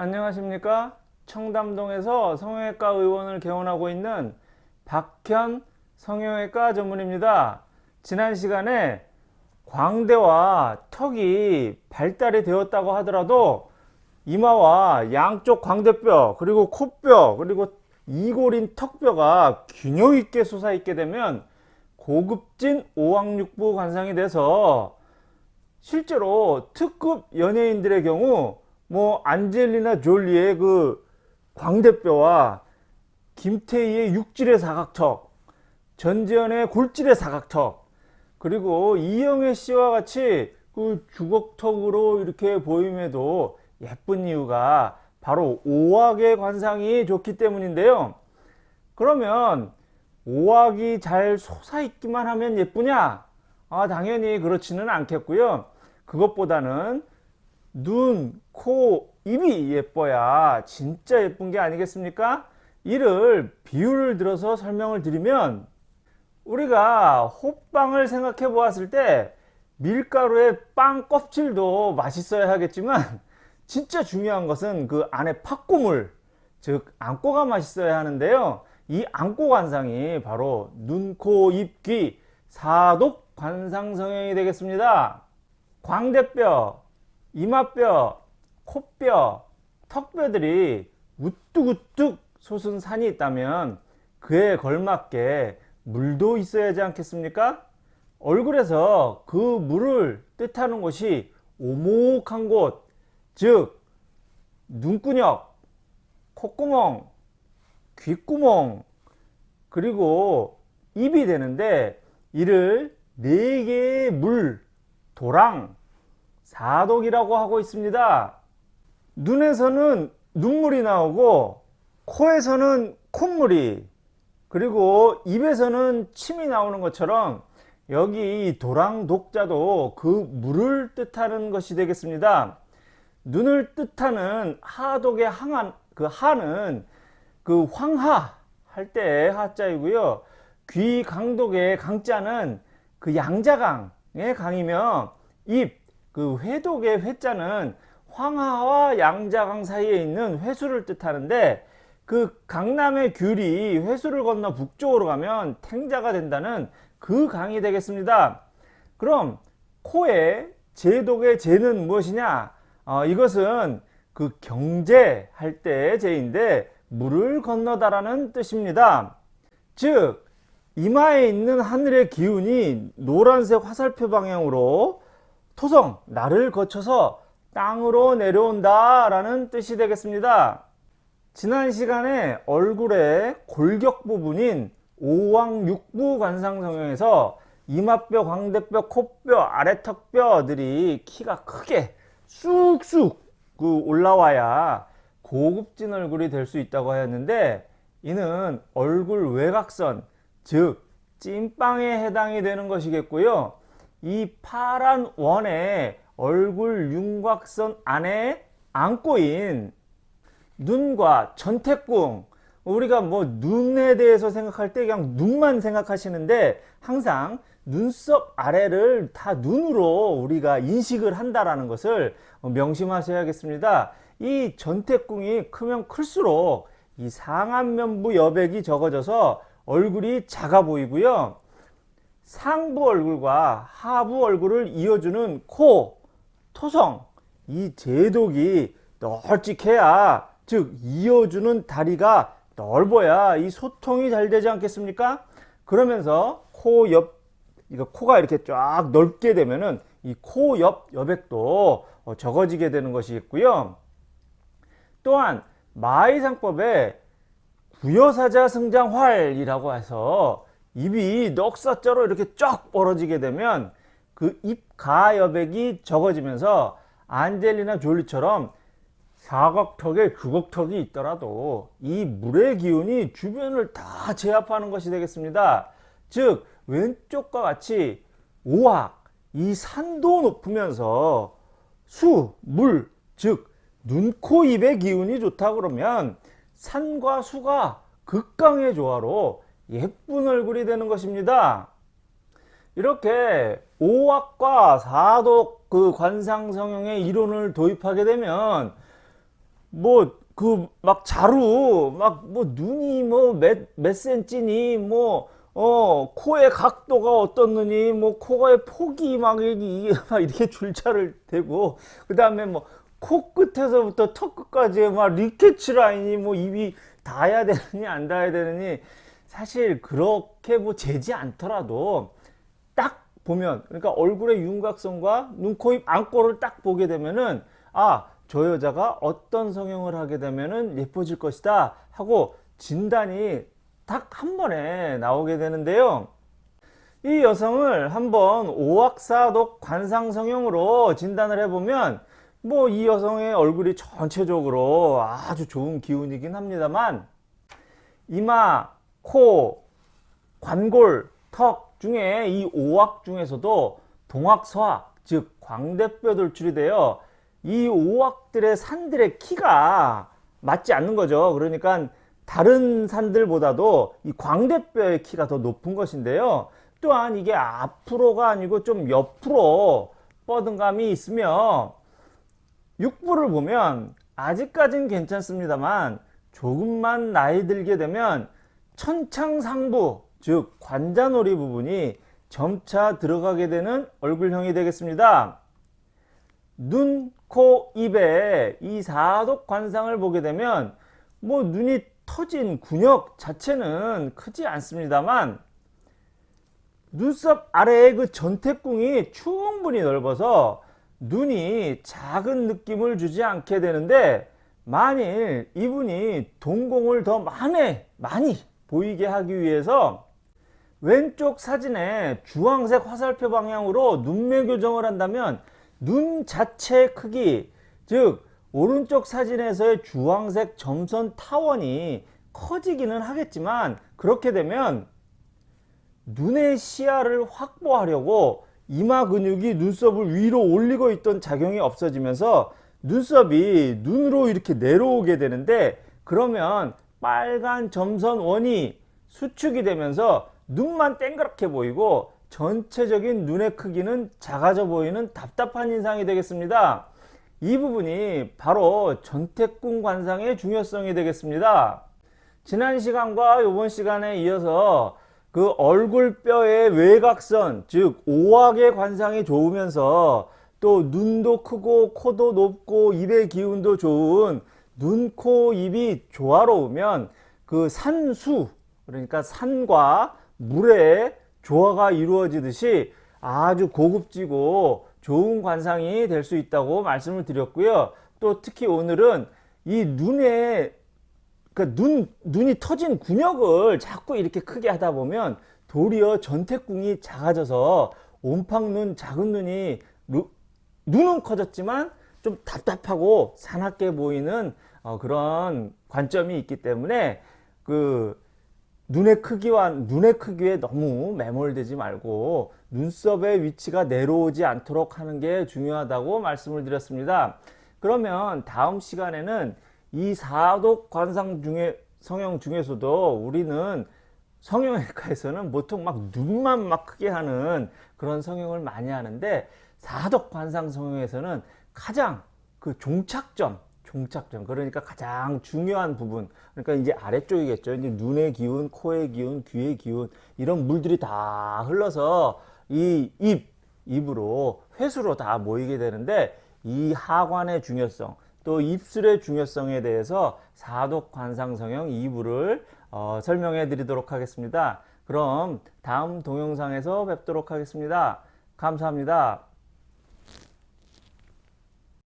안녕하십니까? 청담동에서 성형외과 의원을 개원하고 있는 박현 성형외과 전문입니다. 지난 시간에 광대와 턱이 발달이 되었다고 하더라도 이마와 양쪽 광대뼈 그리고 코뼈 그리고 이골인 턱뼈가 균형 있게 솟아 있게 되면 고급진 오왕육부 관상이 돼서 실제로 특급 연예인들의 경우 뭐 안젤리나 졸리의 그 광대뼈와 김태희의 육질의 사각턱 전지현의 골질의 사각턱 그리고 이영애 씨와 같이 그 주걱턱으로 이렇게 보임에도 예쁜 이유가 바로 오악의 관상이 좋기 때문인데요. 그러면 오악이 잘 솟아있기만 하면 예쁘냐? 아 당연히 그렇지는 않겠고요. 그것보다는 눈, 코, 입이 예뻐야 진짜 예쁜 게 아니겠습니까? 이를 비유를 들어서 설명을 드리면 우리가 호빵을 생각해 보았을 때 밀가루의 빵 껍질도 맛있어야 하겠지만 진짜 중요한 것은 그 안에 팥고물 즉 안고가 맛있어야 하는데요 이 안고 관상이 바로 눈, 코, 입, 귀 사독 관상 성형이 되겠습니다 광대뼈, 이마뼈, 코뼈, 턱뼈들이 우뚝우뚝 솟은 산이 있다면 그에 걸맞게 물도 있어야 하지 않겠습니까? 얼굴에서 그 물을 뜻하는 곳이 오목한 곳, 즉 눈구녕, 콧구멍, 귓구멍, 그리고 입이 되는데 이를 네 개의 물, 도랑, 사독이라고 하고 있습니다. 눈에서는 눈물이 나오고 코에서는 콧물이 그리고 입에서는 침이 나오는 것처럼 여기 도랑 독자도 그 물을 뜻하는 것이 되겠습니다. 눈을 뜻하는 하독의 항한 그 하는 그 황하 할 때 하자이고요. 귀 강독의 강자는 그 양자강의 강이며 입 그 회독의 회자는 황하와 양자강 사이에 있는 회수를 뜻하는데 그 강남의 귤이 회수를 건너 북쪽으로 가면 탱자가 된다는 그 강이 되겠습니다. 그럼 코의 제독의 제는 무엇이냐? 어, 이것은 그 경제할 때의 제인데 물을 건너다라는 뜻입니다. 즉 이마에 있는 하늘의 기운이 노란색 화살표 방향으로 토성, 나를 거쳐서 땅으로 내려온다 라는 뜻이 되겠습니다. 지난 시간에 얼굴의 골격 부분인 오왕육부 관상성형에서 이마뼈, 광대뼈, 코뼈, 아래턱뼈들이 키가 크게 쑥쑥 그 올라와야 고급진 얼굴이 될 수 있다고 하였는데 이는 얼굴 외곽선 즉 찐빵에 해당이 되는 것이겠고요. 이 파란 원에 얼굴 윤곽선 안에 안고인 눈과 전태궁 우리가 뭐 눈에 대해서 생각할 때 그냥 눈만 생각하시는데 항상 눈썹 아래를 다 눈으로 우리가 인식을 한다라는 것을 명심하셔야겠습니다. 이 전태궁이 크면 클수록 이 상안면부 여백이 적어져서 얼굴이 작아 보이고요. 상부 얼굴과 하부 얼굴을 이어주는 코, 토성, 이 제독이 널찍해야 즉 이어주는 다리가 넓어야 이 소통이 잘 되지 않겠습니까? 그러면서 코 옆, 이거 코가 이렇게 쫙 넓게 되면은 이 코 옆 여백도 어, 적어지게 되는 것이겠고요. 또한 마의상법에 구여사자 승장활이라고 해서 입이 넉사자로 이렇게 쫙 벌어지게 되면 그 입가 여백이 적어지면서 안젤리나 졸리처럼 사각턱에 주걱턱이 있더라도 이 물의 기운이 주변을 다 제압하는 것이 되겠습니다. 즉 왼쪽과 같이 오악, 이 산도 높으면서 수, 물, 즉 눈, 코, 입의 기운이 좋다 그러면 산과 수가 극강의 조화로 예쁜 얼굴이 되는 것입니다. 이렇게 오악과 사독 그 관상성형의 이론을 도입하게 되면 뭐 그 막 자루 막 뭐 눈이 뭐몇몇 센치니 뭐 어 코의 각도가 어떻느니 뭐 코의 폭이 막 이게 막 이렇게 줄자를 대고 그 다음에 뭐 코끝에서부터 턱 끝까지 막 리케츠 라인이 뭐 입이 닿아야 되느니 안 닿아야 되느니 사실 그렇게 뭐 재지 않더라도 딱 보면 그러니까 얼굴의 윤곽선과 눈, 코, 입, 안꼬를 딱 보게 되면은 아 저 여자가 어떤 성형을 하게 되면은 예뻐질 것이다 하고 진단이 딱 한 번에 나오게 되는데요. 이 여성을 한번 오악사독 관상성형으로 진단을 해보면 뭐 이 여성의 얼굴이 전체적으로 아주 좋은 기운이긴 합니다만 이마, 코, 관골, 턱 중에 이 오악 중에서도 동악 서악 즉 광대뼈 돌출이 되어 이 오악들의 산들의 키가 맞지 않는 거죠. 그러니까 다른 산들보다도 이 광대뼈의 키가 더 높은 것인데요. 또한 이게 앞으로가 아니고 좀 옆으로 뻗은 감이 있으며 육부를 보면 아직까진 괜찮습니다만 조금만 나이 들게 되면 천창상부 즉 관자놀이 부분이 점차 들어가게 되는 얼굴형이 되겠습니다. 눈, 코, 입에 이 사독 관상을 보게 되면 뭐 눈이 터진 근육 자체는 크지 않습니다만 눈썹 아래의 그 전태궁이 충분히 넓어서 눈이 작은 느낌을 주지 않게 되는데 만일 이분이 동공을 더 많이 많이 보이게 하기 위해서 왼쪽 사진에 주황색 화살표 방향으로 눈매 교정을 한다면 눈 자체의 크기 즉 오른쪽 사진에서의 주황색 점선 타원이 커지기는 하겠지만 그렇게 되면 눈의 시야를 확보하려고 이마 근육이 눈썹을 위로 올리고 있던 작용이 없어지면서 눈썹이 눈으로 이렇게 내려오게 되는데 그러면 빨간 점선 원이 수축이 되면서 눈만 땡그랗게 보이고 전체적인 눈의 크기는 작아져 보이는 답답한 인상이 되겠습니다. 이 부분이 바로 전태궁 관상의 중요성이 되겠습니다. 지난 시간과 이번 시간에 이어서 그 얼굴뼈의 외곽선 즉 오악의 관상이 좋으면서 또 눈도 크고 코도 높고 입의 기운도 좋은 눈, 코, 입이 조화로우면 그 산수 그러니까 산과 물의 조화가 이루어지듯이 아주 고급지고 좋은 관상이 될 수 있다고 말씀을 드렸고요. 또 특히 오늘은 이 눈에 그러니까 눈, 눈이 터진 근육을 자꾸 이렇게 크게 하다 보면 도리어 전태궁이 작아져서 옴팡눈, 작은 눈이 루, 눈은 커졌지만 좀 답답하고 사납게 보이는 어, 그런 관점이 있기 때문에 그 눈의 크기와 눈의 크기에 너무 매몰되지 말고 눈썹의 위치가 내려오지 않도록 하는 게 중요하다고 말씀을 드렸습니다. 그러면 다음 시간에는 이 사독 관상 중에 성형 중에서도 우리는 성형외과에서는 보통 막 눈만 막 크게 하는 그런 성형을 많이 하는데 사독 관상 성형에서는 가장 그 종착점 종착점. 그러니까 가장 중요한 부분. 그러니까 이제 아래쪽이겠죠. 이제 눈의 기운 코의 기운 귀의 기운. 이런 물들이 다 흘러서 이 입 입으로 회수로 다 모이게 되는데 이 하관의 중요성 또 입술의 중요성에 대해서 사독 관상 성형 2부를 어, 설명해 드리도록 하겠습니다. 그럼 다음 동영상에서 뵙도록 하겠습니다. 감사합니다